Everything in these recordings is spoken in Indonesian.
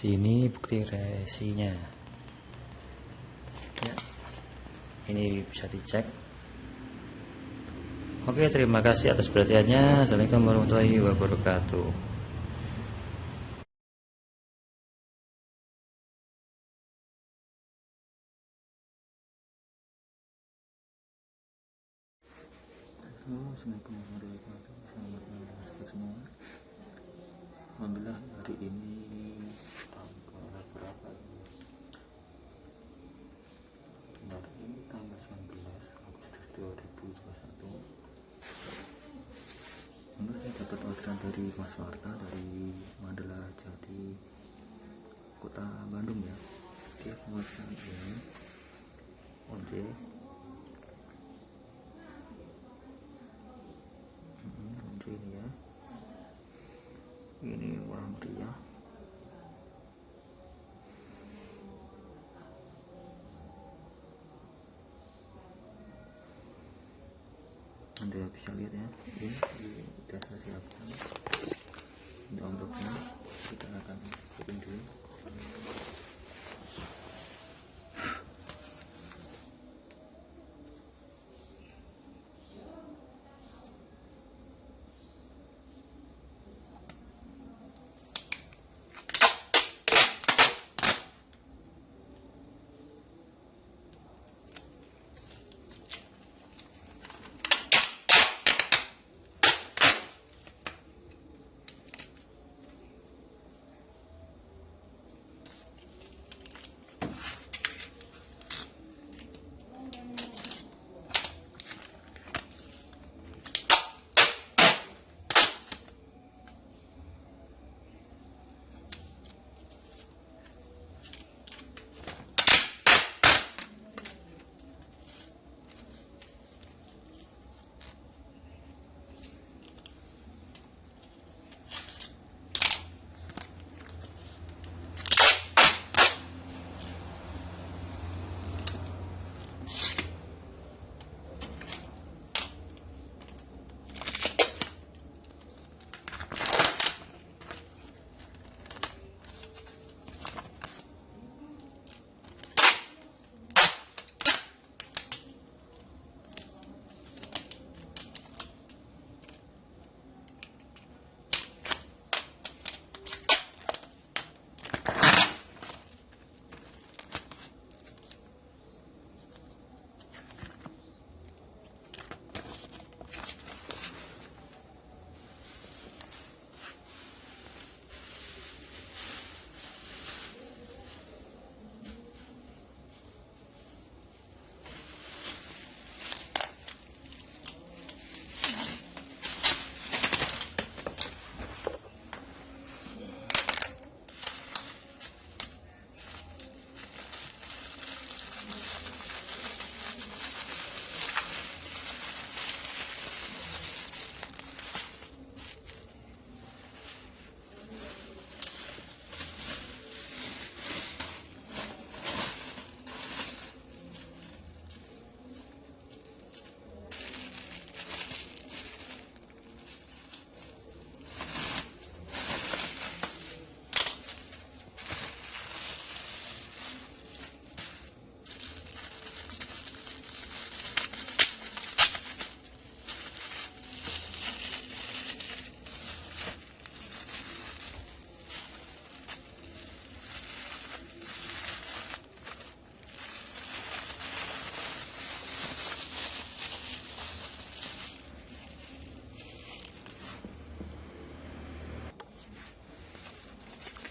sini bukti resinya. Ya. Ini bisa dicek. Oke terima kasih atas perhatiannya. Assalamualaikum warahmatullahi wabarakatuh. Assalamualaikum warahmatullahi wabarakatuh. Selamat malam semua. Alhamdulillah hari ini 2021 Menurut saya dapat orderan dari Mas Warta dari Mandala Jati Kota Bandung ya. Dia memesan ini ojek anda bisa lihat ya. Ini, sudah saya siapkan untuk envelope kita akan bikin dulu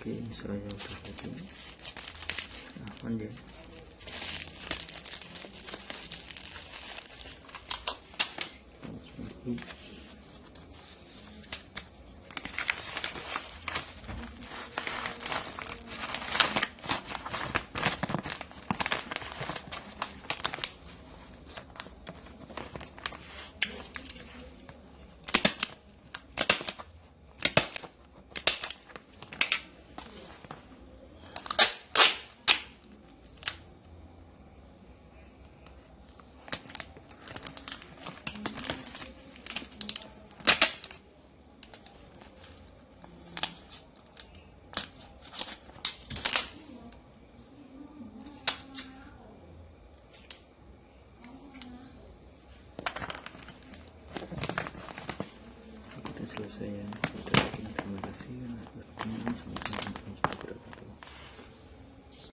okay, so I have to open. Ah, one day.